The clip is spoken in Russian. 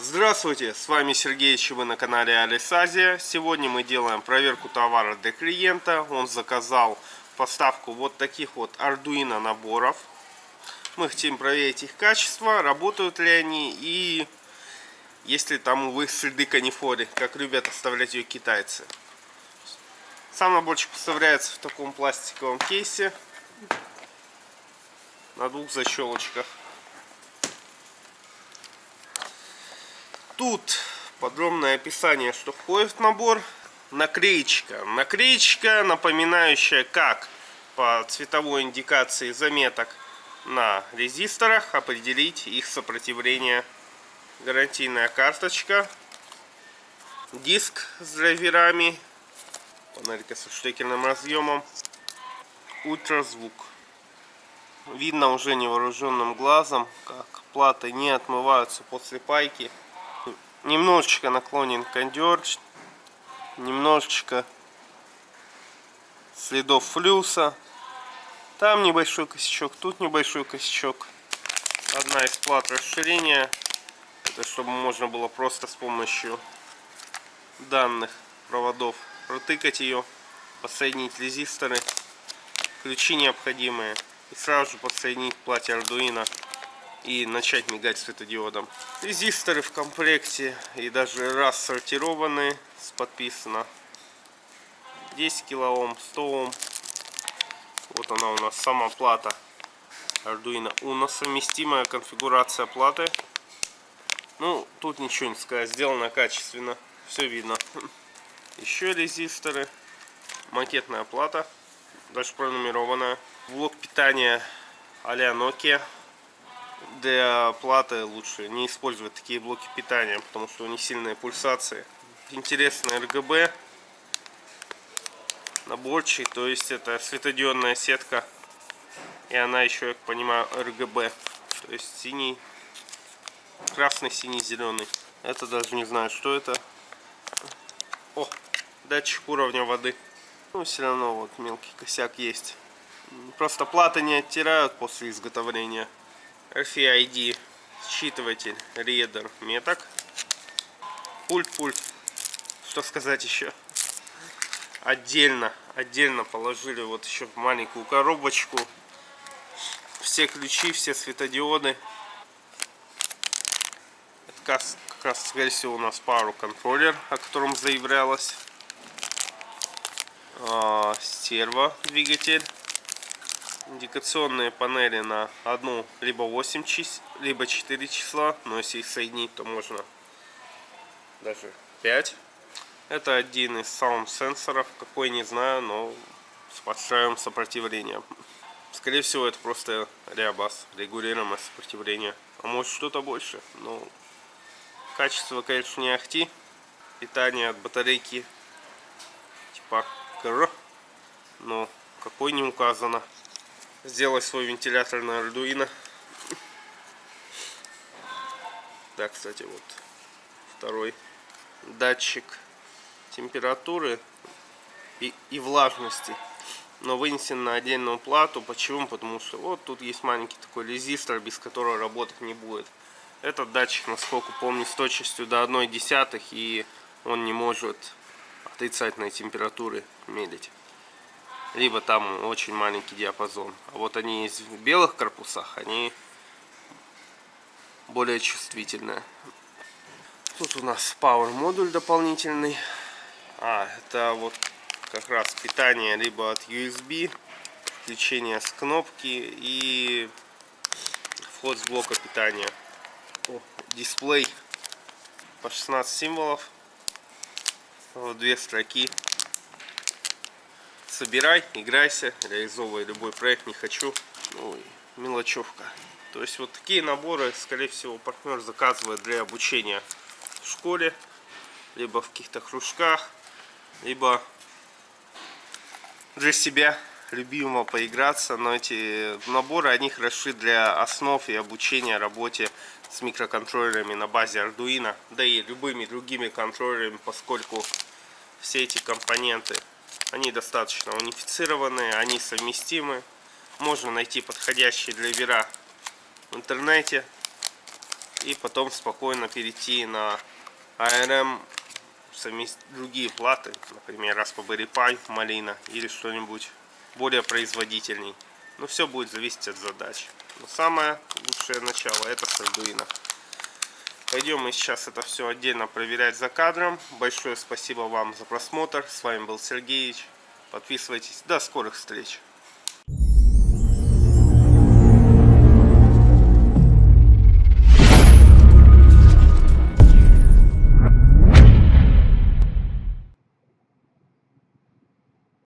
Здравствуйте, с вами Сергей, и вы на канале Алисазия. Сегодня мы делаем проверку товара для клиента. Он заказал поставку вот таких вот Arduino наборов. Мы хотим проверить их качество, работают ли они и есть ли там, увы, следы канифоли, как любят оставлять ее китайцы. Сам наборчик поставляется в таком пластиковом кейсе на двух защелочках. Тут подробное описание, что входит в набор. Наклеечка. Наклеечка, напоминающая, как по цветовой индикации заметок на резисторах определить их сопротивление. Гарантийная карточка. Диск с драйверами. Панелька со штекерным разъемом. Ультразвук. Видно уже невооруженным глазом, как платы не отмываются после пайки немножечко наклонен кондер, немножечко следов флюса. Там небольшой косячок, тут небольшой косячок. Одна из плат расширения. Это чтобы можно было просто с помощью данных проводов протыкать ее, подсоединить резисторы, ключи необходимые и сразу же подсоединить плате Arduino и начать мигать светодиодом. Резисторы в комплекте и даже раз сортированы, подписано 10 килоом, 100 Ом. Вот она у нас сама плата Arduino Uno, совместимая конфигурация платы. Ну, тут ничего не сказать, сделано качественно, все видно. Еще резисторы, макетная плата, даже пронумерованная. Блок питания а-ля Nokia для платы лучше не использовать такие блоки питания, потому что у них сильные пульсации. Интересный RGB наборчик, то есть это светодиодная сетка, и она еще, я понимаю, RGB, то есть синий, красный, синий, зеленый. Это даже не знаю, что это. О, датчик уровня воды. Ну, все равно вот мелкий косяк есть. Просто платы не оттирают после изготовления. RFID считыватель Reader меток. Пульт, пульт. Что сказать еще? Отдельно, отдельно положили вот еще в маленькую коробочку все ключи, все светодиоды. Это как, раз, скорее всего, у нас пару контроллер, о котором заявлялось. А, двигатель индикационные панели на одну либо 8 чисел, либо 4 числа, но если их соединить, то можно даже 5. Это один из саунд сенсоров, какой не знаю, но с подстраиваем сопротивлением. Скорее всего, это просто реабас, регулируемое сопротивление. А может что-то больше. Но качество, конечно, не ахти. Питание от батарейки типа КР, но какой не указано сделать свой вентилятор на Arduino. Да, кстати, вот второй датчик температуры и, и влажности. Но вынесен на отдельную плату. Почему? Потому что вот тут есть маленький такой резистор, без которого работать не будет. Этот датчик, насколько помню, с точностью до 1 десятых, и он не может отрицательной температуры медлить либо там очень маленький диапазон. А вот они в белых корпусах, они более чувствительные. Тут у нас Power модуль дополнительный. А, это вот как раз питание либо от USB, включение с кнопки и вход с блока питания. О, дисплей по 16 символов. Вот две строки собирай, играйся, реализовывай любой проект, не хочу. Ну мелочевка. То есть вот такие наборы, скорее всего, партнер заказывает для обучения в школе, либо в каких-то кружках, либо для себя любимого поиграться. Но эти наборы, они хороши для основ и обучения работе с микроконтроллерами на базе Arduino, да и любыми другими контроллерами, поскольку все эти компоненты они достаточно унифицированные, они совместимы. Можно найти подходящие для вера в интернете. И потом спокойно перейти на ARM совместить другие платы, например, Raspberry Pi, Malina или что-нибудь более производительней. Но все будет зависеть от задач. Но самое лучшее начало это с Arduino. Пойдем мы сейчас это все отдельно проверять за кадром. Большое спасибо вам за просмотр. С вами был Сергеевич. Подписывайтесь. До скорых встреч.